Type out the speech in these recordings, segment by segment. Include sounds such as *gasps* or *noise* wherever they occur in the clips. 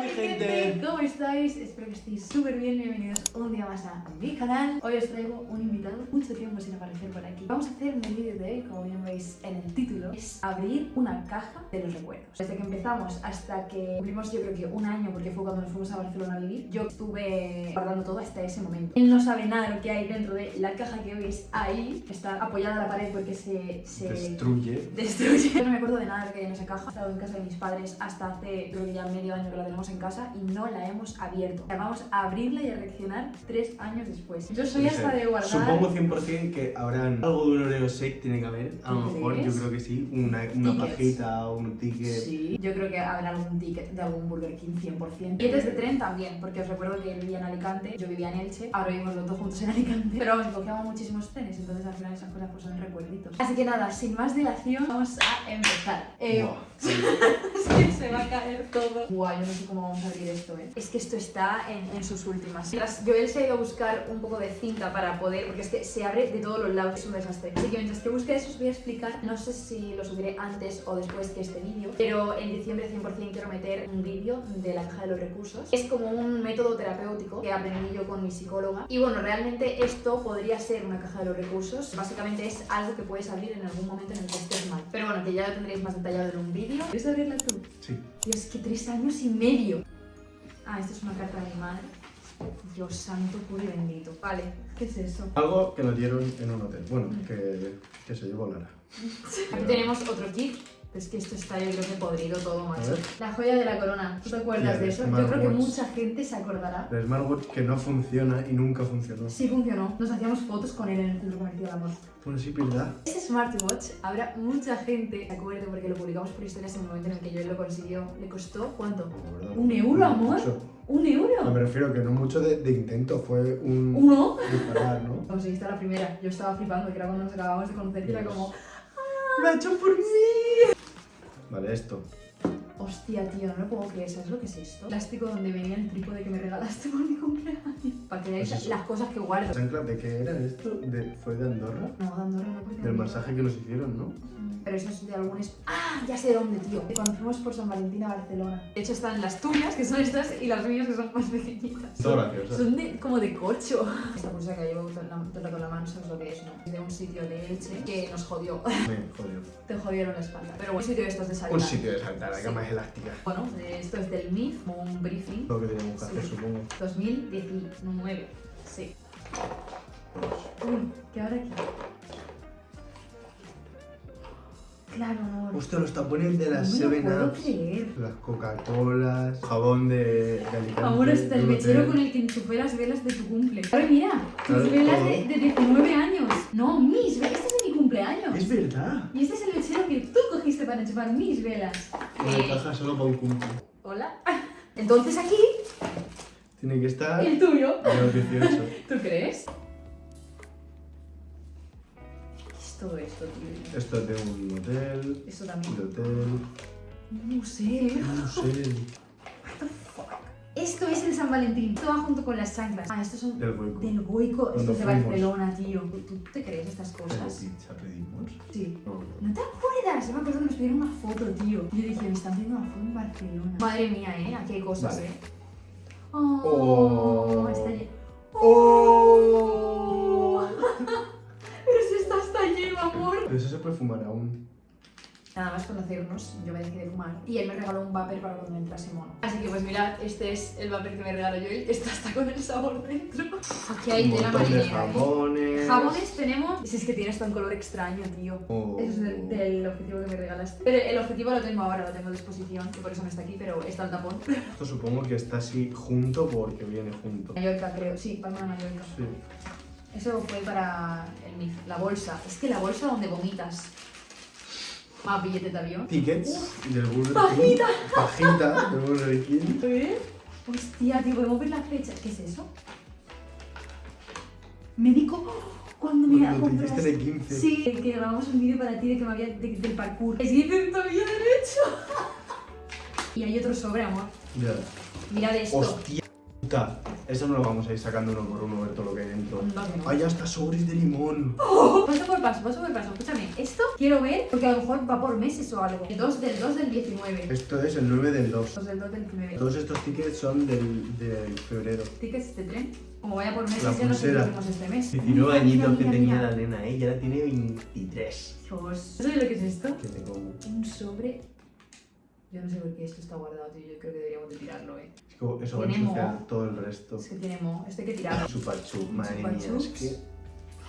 mi gente. ¿Cómo estáis? Espero que estéis súper bien. Bienvenidos un día más a mi canal. Hoy os traigo un invitado, mucho tiempo sin aparecer por aquí. Vamos a hacer en el vídeo de hoy, como bien veis en el título, es abrir una caja de los recuerdos. Desde que empezamos hasta que cumplimos yo creo que un año, porque fue cuando nos fuimos a Barcelona a vivir, yo estuve guardando todo hasta ese momento. Él no sabe nada de lo que hay dentro de la caja que veis ahí. Está apoyada a la pared porque se... se Destruye. destruye. *laughs* Yo no me acuerdo de nada de lo que hay en esa caja. He estado en casa de mis padres hasta hace creo que ya medio año que la tenemos en casa y no la hemos abierto. Vamos a abrirla y a reaccionar tres años después. Yo soy hasta de guardar. Supongo 100% que habrán algo de un Oreo shake tiene que haber. A lo ¿Tú mejor yo creo que sí. Una, una pajita o un ticket. Sí, yo creo que habrá algún ticket de algún Burger King 100%. Billetes de tren también, porque os recuerdo que él vivía en Alicante, yo vivía en Elche, ahora vivimos los dos juntos en Alicante. Pero vamos, cogíamos muchísimos trenes, entonces al final esas cosas pues son recuerditos. Así que nada, sin más dilación, vamos a empezar. Eh, *laughs* que se va a caer todo. Guau, yo no sé cómo vamos a abrir esto, eh. Es que esto está en, en sus últimas. Mientras Joel se ha ido a buscar un poco de cinta para poder, porque es que se abre de todos los lados, es un desastre. Así que mientras que busque eso os voy a explicar, no sé si lo subiré antes o después que este vídeo, pero en diciembre 100% quiero meter un vídeo de la caja de los recursos. Es como un método terapéutico que aprendí yo con mi psicóloga. Y bueno, realmente esto podría ser una caja de los recursos. Básicamente es algo que puedes abrir en algún momento en el que estés mal. Pero bueno, que ya lo tendréis más detallado en un vídeo. ¿Quieres abrirla tú? Sí. Dios, que tres años y medio. Ah, esto es una carta de mi madre. Dios santo, puro y bendito. Vale, ¿qué es eso? Algo que nos dieron en un hotel. Bueno, Mm. que, que se llevó Lara. *laughs* Aquí tenemos otro kit. Es que esto está yo creo que podrido todo, macho. La joya de la corona. ¿Tú te acuerdas de eso? Yo creo que mucha gente se acordará. El smartwatch que no funciona y nunca funcionó. Sí funcionó. Nos hacíamos fotos con él en el centro comercial Amor. Bueno, sí, verdad. Este smartwatch, habrá mucha gente, de acuerdo, porque lo publicamos por historias en el momento en el que yo lo consiguió. ¿Le costó cuánto? ¿Un euro, amor? Mucho. ¿Un No, euro? me refiero que no mucho de, de intento, fue un ¿Uno? disparar, ¿no? *laughs* Conseguiste la primera. Yo estaba flipando, que era cuando nos acabamos de conocer y era como... ¡Lo ha hecho por mí! *laughs* Vale, esto. Hostia, tío, no me puedo creer, ¿sabes lo que es esto? Plástico donde venía el trípode que me regalaste *laughs* por mi cumpleaños. Para que veáis Pues las cosas que guardo. ¿Chancla de qué era esto? De, ¿Fue de Andorra? No, Andorra no porque Del no- masaje que nos hicieron, ¿no? Pero eso es de algunos... ¡Ah! Ya sé de dónde, tío. De Cuando fuimos por San Valentín a Barcelona. De hecho están las tuyas, que son estas, y las mías, que son más pequeñitas. Todo gracioso. Son de, como de corcho. Esta bolsa que llevo todo el rato en la mano, ¿sabes lo que es, no? Es de un sitio de Elche que nos jodió. Me jodió. *laughs* Te jodieron la espalda. Pero bueno, un sitio de estos de saltar. Un sitio de saltar, la Sí. Cama es elástica. Bueno, esto es del MIF, un briefing. Lo que teníamos que hacer, Sí. supongo. 2019. Sí. Uy, ¿qué ahora aquí? Claro. Hostia, los tapones de las no me 7 lo puedo Ups. creer. Las Coca-Colas, jabón de, de Alicante. Amor, hasta el mechero con el que enchufé las velas de tu cumple. Ahora mira, tus Claro, velas de, de 19 años. No, mis velas. Cumpleaños. Es verdad. Y este es el mechero que tú cogiste para enchufar mis velas. Una Eh, caja solo para un cumple. Hola. Entonces aquí, Tiene que estar el tuyo. a los 18. *laughs* ¿Tú crees? ¿Qué es todo esto, tío? Esto es de un hotel. Eso De también. hotel. Un museo. No sé. Esto es el San Valentín. Va junto con las chanclas. Ah, estos son Del Goico. del Goico. Esto Cuando es de fuimos. Barcelona, tío. ¿Tú te crees estas ¿Pero cosas? pizza pedimos? Sí. No. ¿No te acuerdas? Yo me acuerdo que nos pidieron una foto, tío. Yo dije, me están haciendo una foto en Barcelona. Madre mía, ¿eh? Aquí hay cosas, Vale. ¿eh? Oh, Oh. está lleno. ¡Oh! *laughs* Pero si está hasta lleno, amor. Pero eso se puede fumar aún. Nada más conocernos, yo me dejé de fumar y él me regaló un vapor para cuando entrase mono. Así que pues mirad, este es el vapor que me regaló yo está hasta con el sabor dentro. Aquí hay un de marinera. ¿eh? jabones. Jabones tenemos... Si es que tiene hasta un color extraño, tío. Oh. Eso es del, del objetivo que me regalaste. Pero el objetivo lo tengo ahora, lo tengo a disposición, y por eso no está aquí, pero está el tapón. *laughs* Esto supongo que está así junto porque viene junto. Mallorca, creo. Sí, Palma de Mallorca. Sí. Eso fue para el MIF. La bolsa. Es que la bolsa donde vomitas. Más billete de avión. Tickets del Burger. Pajita. Pajita del Burger King. *laughs* ¿Eh? Hostia, tío, podemos ver la fecha. ¿Qué es eso? Médico. ¿Cuándo me Cuando te compraste? de 15. Sí, que grabamos un vídeo para ti de que me había de- del parkour. Es que todavía derecho. *laughs* y hay otro sobre, amor. Ya. Mirad esto. Hostia puta. Eso no lo vamos a ir sacando uno por uno, ver todo lo que hay dentro. No. ¡Ay, hasta sobres de limón! Paso por paso, paso por paso. Escúchame, esto quiero ver porque a lo mejor va por meses o algo. El 2 del 2 del 19. Esto es el 9 del 2. 2 del 2 del 19. Todos estos tickets son del, del febrero. Tickets de tren. Como vaya por meses, La ya no sé qué este mes. 19 Mira, añitos mira, que mira, tenía la nena, ¿eh? Y ahora tiene 23. Dios. ¿Sabes lo que es esto? Que te como. Un sobre. Yo no sé por qué esto está guardado, tío. Yo creo que deberíamos de tirarlo, eh. Es como- Eso va a ensuciar todo el resto. Es que tiene mo. Esto hay que tirarlo. Chupachup, madre mía, es que...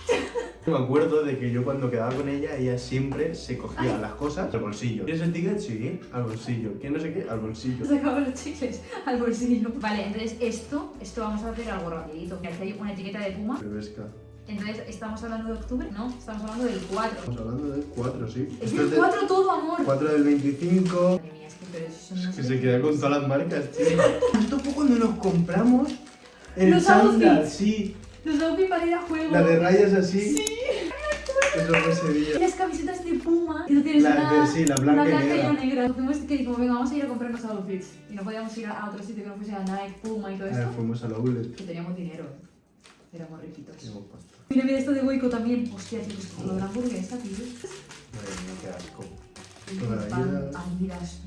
*laughs* Me acuerdo de que yo cuando quedaba con ella, ella siempre se cogía Ay. las cosas al bolsillo. ¿Quieres el ticket? Sí, al bolsillo. ¿Quieres no sé qué? Al bolsillo. Sacaba los chicles al bolsillo. Vale, entonces esto, esto vamos a hacer algo rapidito. Aquí hay una etiqueta de Puma. Bebesca. Entonces, ¿estamos hablando de octubre? No, estamos hablando del 4. Estamos hablando del 4, sí. Es del 4 todo, amor. 4 del 25. Es que, pero eso Es que se queda con todas las marcas, tío. Esto fue cuando nos compramos el Los chándal, sí. Los outfits para ir a juego. La de rayas así. Sí. Eso fue Y día. las camisetas de Puma. Y tú tienes La una, de- sí, la blanca una y blanca y negra. una negra. Fuimos que dijimos, venga, vamos a ir a comprarnos outfits. Y no podíamos ir a otro sitio que no fuese a Nike, Puma y todo A ver, esto. fuimos a la Outlet. Que teníamos dinero. Éramos riquitos. Teníamos pasta. Mira, mira esto de Goico también. Hostia, tío, es como la hamburguesa, tío. Madre mía, qué asco. Pan,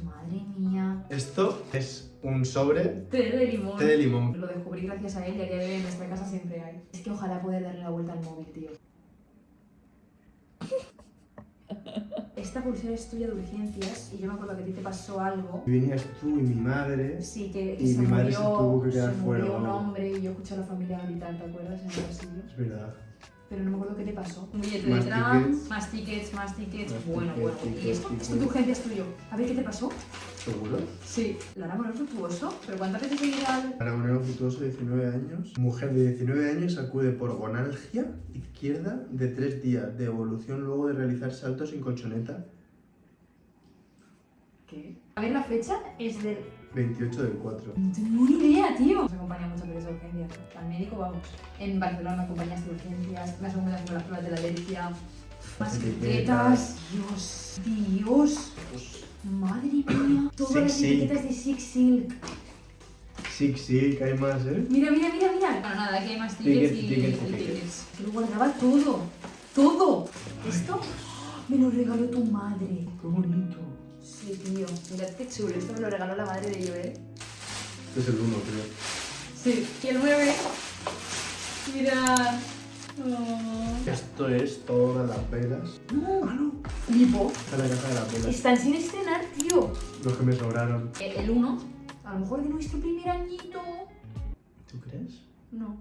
madre mía. Esto es un sobre Té de limón. té de limón. Lo descubrí gracias a él y a día de hoy en nuestra casa siempre hay. Es que ojalá poder darle la vuelta al móvil, tío. *laughs* Esta pulsera es tuya de urgencias y yo me acuerdo que a ti te pasó algo. Venías tú y mi madre. Sí, que, que Y se mi madre murió, se tuvo que quedar se fuera murió un hombre y yo escuché a la familia gritar, ¿te acuerdas? En el pasillo. Es verdad. Pero no me acuerdo qué te pasó. Un billete Más de tram, tickets. más tickets, más tickets. Más bueno, tickets, bueno. tickets, ¿Y esto? Esto tickets. de urgencia es tuyo. A ver, ¿qué te pasó? ¿Seguro? Sí. Lara Morón Fructuoso. ¿Pero cuántas veces he ido al...? Para un fructuoso de 19 años. Mujer de 19 años acude por gonalgia izquierda de 3 días de evolución luego de realizar saltos sin colchoneta. ¿Qué? A ver, la fecha es del 28 del 4. No tengo ni idea, tío. Nos acompaña muchas veces a urgencias. Al médico vamos. En Barcelona me acompañas a urgencias. Me segunda con las pruebas de la alergia. Más Etiquetas. etiquetas. Dios. Dios. Madre mía. Todas las Silk. etiquetas de Six Silk. Sí, sí, que hay más, ¿eh? Mira, mira, mira, mira. Bueno, nada, aquí hay más Tickets, tickets y, tickets, y tickets. guardaba todo. Todo. Esto me lo regaló tu madre. Qué bonito. Sí, tío. Mirad qué chulo. Esto me lo regaló la madre de Joel. Este es el 1, creo. Sí. Y el 9. Mirad. Oh. Esto es todas las velas. No. No. Flipo. Esta es la caja de las velas. Están sin estrenar, tío. Los que me sobraron. El 1, a lo mejor de nuestro primer añito. ¿Tú crees? No.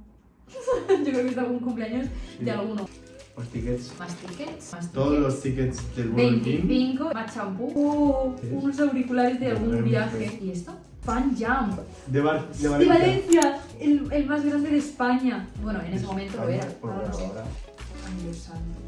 *laughs* Yo creo que es de algún cumpleaños Sí. de alguno. Los tickets. Más tickets. Más Todos los tickets. del Burger King. 25, más champú. Oh, unos auriculares de algún viaje. ¿Y esto? Fan Jump. De, Bar de De Valencia. Valencia. El, el más grande de España. Bueno, en ese Es momento lo era. pues Ahora no bueno, sé. ahora. Ay, Dios santo.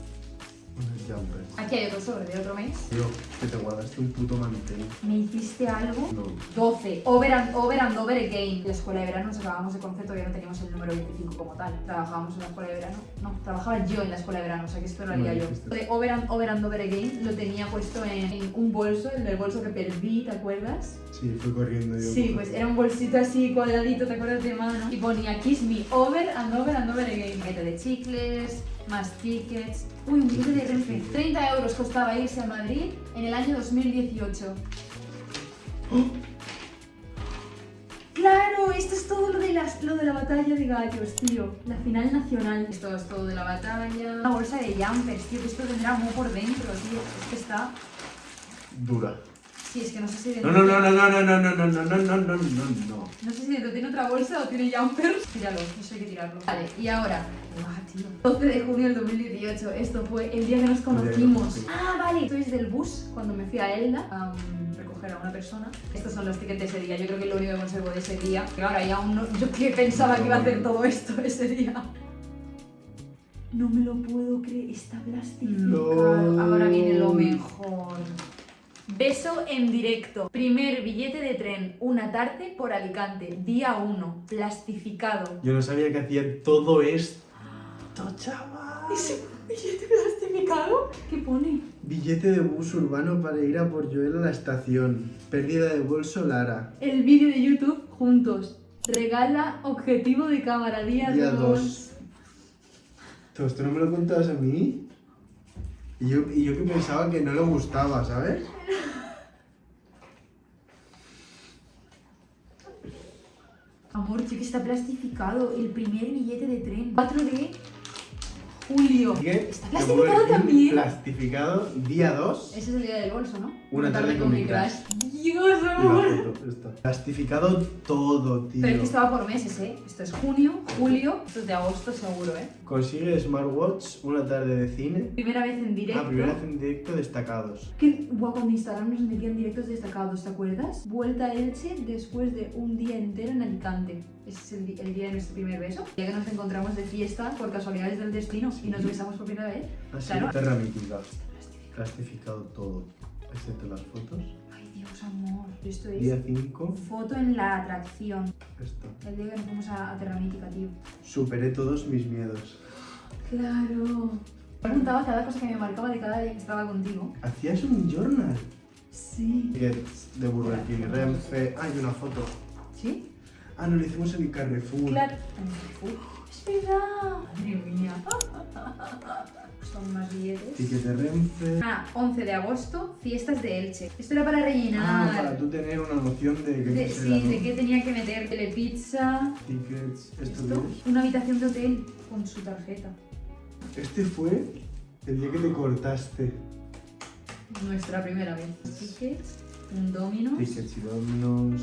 Unos jumpers. Aquí hay otro sobre de otro mes. Tío, que te guardaste un puto mantel. Me hiciste algo. No. 12. Over and, over and over again. La escuela de verano nos acabamos de concepto, ya no teníamos el número 25 como tal. Trabajábamos en la escuela de verano. No, trabajaba yo en la escuela de verano, o sea que esto lo haría yo. De over and, over and over again lo tenía puesto en, en un bolso, en el bolso que perdí, ¿te acuerdas? Sí, fui corriendo yo. Sí, pues era un bolsito así cuadradito, ¿te acuerdas de mano? Y ponía Kiss Me Over and Over and Over Again. Paquete de chicles, más tickets. Uy, un billete de Renfe. 30 euros costaba irse a Madrid en el año 2018. *gasps* Claro, esto es todo lo de, las, lo de la batalla de gallos, tío. La final nacional. Esto es todo de la batalla. Una bolsa de jumpers, tío, que esto tendrá mo por dentro, tío. Es que está... Dura. Sí, es que no sé si No, no, no, no, no, no, no, no, no, no, no, no, no, no. No sé si dentro tiene otra bolsa o tiene jumpers. Tíralo, eso hay que tirarlo. Vale, y ahora. Tío. 12 de junio del 2018. Esto fue el día que nos conocimos. conocimos. Ah, vale. Esto es del bus cuando me fui a Elda a um, recoger a una persona. Estos son los tickets de ese día. Yo creo que es lo único que conservo de ese día. Que ahora ya aún no. Yo que pensaba que iba a hacer todo esto ese día. No me lo puedo creer. Está plastificado. No. Ahora viene lo mejor. Beso en directo. Primer billete de tren, una tarde por Alicante, día 1, plastificado. Yo no sabía que hacía todo esto, chaval. ¿Ese billete plastificado? ¿Qué pone? Billete de bus urbano para ir a por Joel a la estación. Pérdida de bolso Lara. El vídeo de YouTube juntos. Regala objetivo de cámara, día Día 2. dos. Todo esto no me lo contabas a mí. Y yo, y yo que pensaba que no le gustaba, ¿sabes? Amor, chico, está plastificado el primer billete de tren. 4 de julio. ¿Está plastificado también? Plastificado, día 2. Ese es el día del bolso, ¿no? Una tarde con mi crush. Dios, amor. Plastificado todo, tío. Pero es que estaba por meses, ¿eh? Esto es junio, julio, esto es de agosto seguro, ¿eh? Consigue smartwatch, una tarde de cine. Primera vez en directo. Ah, primera vez en directo destacados. Que, guau, cuando Instagram nos metían directos destacados, ¿te acuerdas? Vuelta a Elche después de un día entero en Alicante. Ese es el, el día de nuestro primer beso. Día que nos encontramos de fiesta por casualidades del destino y nos besamos por primera vez. Así, Claro. terra mítica. Plastificado todo, excepto las fotos. Dios, amor. Esto es Día 5, foto en la atracción. esto. El día que nos fuimos a, a Terra Mítica, tío. Superé todos mis miedos. Claro. Me apuntaba cada cosa que me marcaba de cada día que estaba contigo. ¿Hacías un journal? Sí. De Burger King, Renfe. Ah, y una foto. ¿Sí? Ah, no, lo hicimos en el Carrefour. Claro. Uf, es verdad. Madre mía. *laughs* Son más billetes. Ticket de Renfe. Ah, 11 de agosto, fiestas de Elche. Esto era para rellenar. Ah, para tú tener una noción de qué De- sí, de qué tenía que meter. Telepizza. Tickets, esto Esto, una habitación de hotel con su tarjeta. Este fue el día que te cortaste. Nuestra primera vez. Tickets, un Dominos. Tickets y dominos.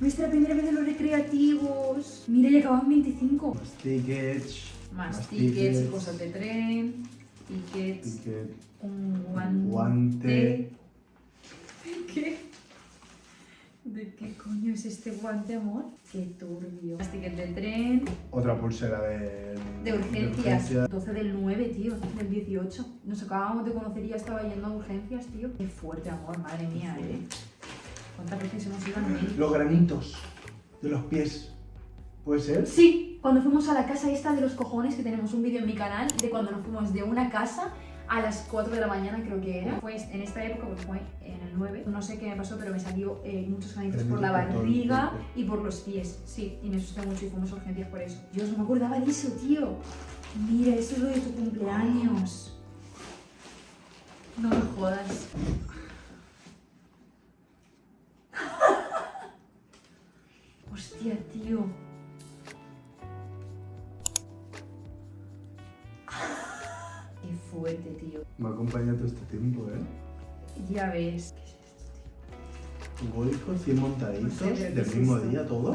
Nuestra primera vez en los recreativos. Mira, ya acaban 25. Más tickets. Más, Más tickets, y tickets. cosas de tren. Tickets, Ticket. un guante. guante. ¿De *laughs* qué? ¿De qué coño es este guante, amor? Qué turbio. Más tickets de tren. Otra pulsera de, De urgencias. 12 del 9, tío. Del 18. Nos acabábamos de conocer y ya estaba yendo a urgencias, tío. Qué fuerte, amor. Madre mía, eh. ¿Cuántas veces hemos ido médico? Los granitos de los pies. ¿Puede ser? Sí, cuando fuimos a la casa esta de los cojones, que tenemos un vídeo en mi canal, de cuando nos fuimos de una casa a las 4 de la mañana, creo que era. Pues en esta época, porque fue en el 9, no sé qué me pasó, pero me salió eh, muchos granitos por la barriga y por los pies. Sí, y me asusté mucho y fuimos a urgencias por eso. Dios, no me acordaba de eso, tío. Mira, eso es lo de tu cumpleaños. No me jodas. *laughs* Hostia, tío. Fuerte, tío. Me ha acompañado todo este tiempo, ¿eh? Ya ves. Goico, 100 montaditos, No sé, ¿qué del es mismo esto? día, todo.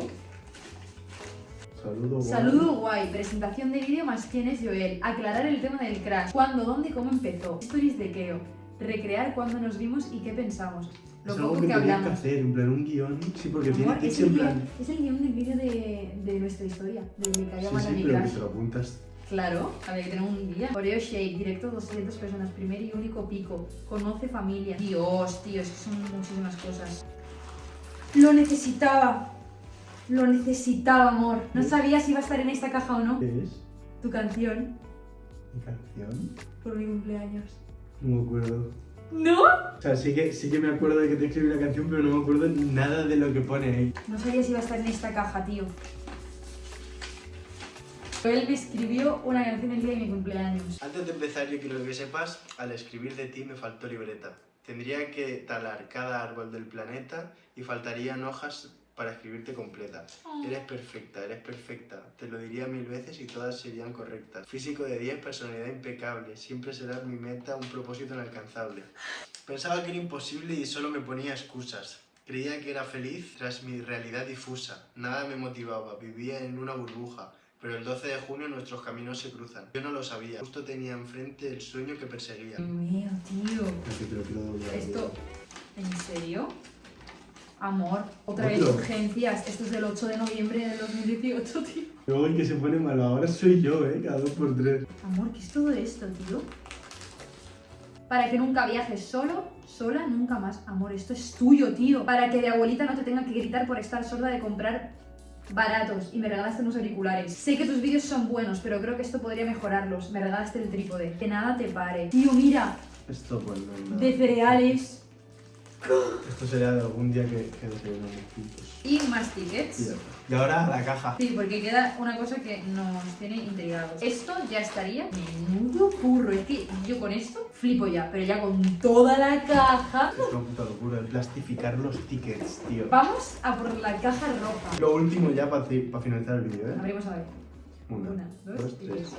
Saludo, guay. Saludo guay, presentación de vídeo más quién es Joel, aclarar el tema del crash, cuándo, dónde y cómo empezó, stories de Keo, recrear cuándo nos vimos y qué pensamos, lo es algo poco que que que hablamos. hacer, en plan un guion. Sí, porque tiene Amor, que es, ser el en guion, plan. es el guion del vídeo de, de nuestra historia, de Me cayó Sí, sí, pero que te lo apuntas. Claro, había que tener un guía. Oreo Shake, directo 200 personas, primer y único pico. Conoce familia. Dios, tío, es que son muchísimas cosas. Lo necesitaba. Lo necesitaba, amor. No sabía si iba a estar en esta caja o no. ¿Qué es? Tu canción ¿Mi canción? por mi cumpleaños. No me acuerdo. ¿No? O sea, sí que, sí que me acuerdo de que te escribí la canción, pero no me acuerdo nada de lo que pone ahí. No sabía si iba a estar en esta caja, tío. Él me escribió una canción el día de mi cumpleaños. Antes de empezar, yo quiero que sepas, al escribir de ti me faltó libreta. Tendría que talar cada árbol del planeta y faltarían hojas para escribirte completa. Eres perfecta, eres perfecta. Te lo diría mil veces y todas serían correctas. Físico de 10, personalidad impecable. Siempre serás mi meta, un propósito inalcanzable. Pensaba que era imposible y solo me ponía excusas. Creía que era feliz tras mi realidad difusa. Nada me motivaba, vivía en una burbuja. Pero el 12 de junio nuestros caminos se cruzan. Yo no lo sabía. Justo tenía enfrente el sueño que perseguía. Dios mío, tío. Esto, ¿en serio? Amor, otra vez Otro. urgencias. Esto es del 8 de noviembre del 2018, *laughs* tío. Luego el que se pone malo ahora soy yo, ¿eh? Cada dos por tres. Amor, ¿qué es todo esto, tío? Para que nunca viajes solo, sola, nunca más. Amor, esto es tuyo, tío. Para que de abuelita no te tenga que gritar por estar sorda de comprar baratos y me regalaste unos auriculares. Sé que tus vídeos son buenos, pero creo que esto podría mejorarlos. Me regalaste el trípode. Que nada te pare. Tío, mira, Esto pues no de cereales. Esto sería de algún día que, que desayunamos juntos. Y más Y, ya tickets. está. y ahora la caja. Sí, porque queda una cosa que nos tiene intrigados. Esto ya estaría menudo curro. Es que yo con esto flipo ya, pero ya con toda la caja. Es una puta locura el plastificar los tickets, tío. Vamos a por la caja roja. Lo último ya para finalizar el vídeo, ¿eh? Abrimos a ver. Una, Una, dos, dos, tres.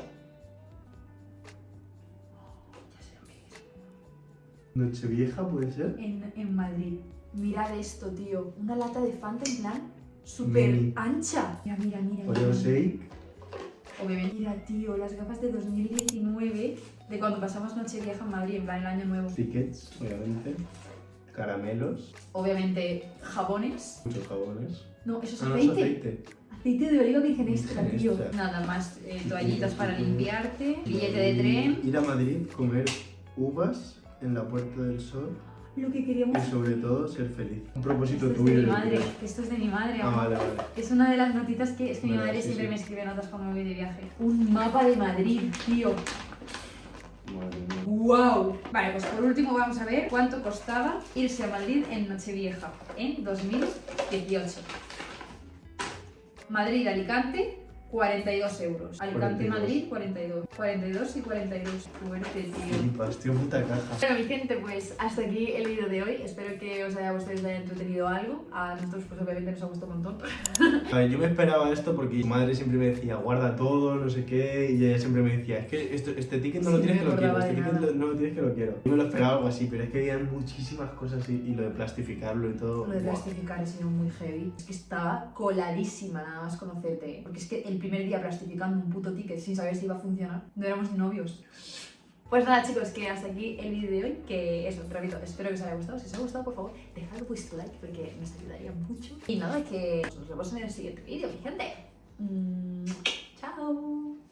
Nochevieja puede ser. En, en Madrid. Mirad esto, tío. Una lata de Fanta en plan súper ancha. Mira, mira, mira. Oreo shake. Obviamente. Mira, tío, las gafas de 2019 de cuando pasamos Nochevieja en Madrid, en plan el año nuevo. Tickets, obviamente. Caramelos. Obviamente, jabones. Muchos jabones. No, eso es Ah, no, es aceite. aceite. De oliva virgen extra, tío. Nada más, eh, toallitas para limpiarte, billete de tren. Ir a Madrid, comer uvas en la Puerta del Sol Lo que queríamos. y sobre todo ser feliz. Un propósito Esto es tuyo. de mi madre, esto es de mi madre. Ah, vale, vale. Es una de las notitas que es que mi madre sí, siempre sí. me escribe notas cuando me voy de viaje. Un mapa de Madrid, tío. Madre mía. ¡Wow! Vale, pues por último vamos a ver cuánto costaba irse a Madrid en Nochevieja en 2018. Madrid-Alicante, 42 euros. 42. Alicante, Madrid, 42. 42 y 42. Fuerte, tío. Tío, puta caja. Bueno, mi gente, pues hasta aquí el vídeo de hoy. Espero que os haya gustado y os haya entretenido algo. A nosotros, pues obviamente nos ha gustado un montón. *laughs* A ver, yo me esperaba esto porque mi madre siempre me decía, guarda todo, no sé qué, y ella siempre me decía, es que esto- este ticket no lo Sí, tienes me que lo quiero, este ticket lo- no lo tienes que lo quiero. Yo me lo esperaba algo así, pero es que había muchísimas cosas y, y lo de plastificarlo y todo. Lo de ¡buah! plastificar sido muy heavy. Es que estaba coladísima nada más conocerte. Porque es que el primer día plastificando un puto ticket sin saber si iba a funcionar, no éramos novios. Pues nada chicos, que hasta aquí el vídeo de hoy, que eso, repito, espero que os haya gustado. Si os ha gustado, por favor, dejad vuestro like porque nos ayudaría mucho. Y nada, que nos vemos en el siguiente vídeo, mi gente. Mm, chao.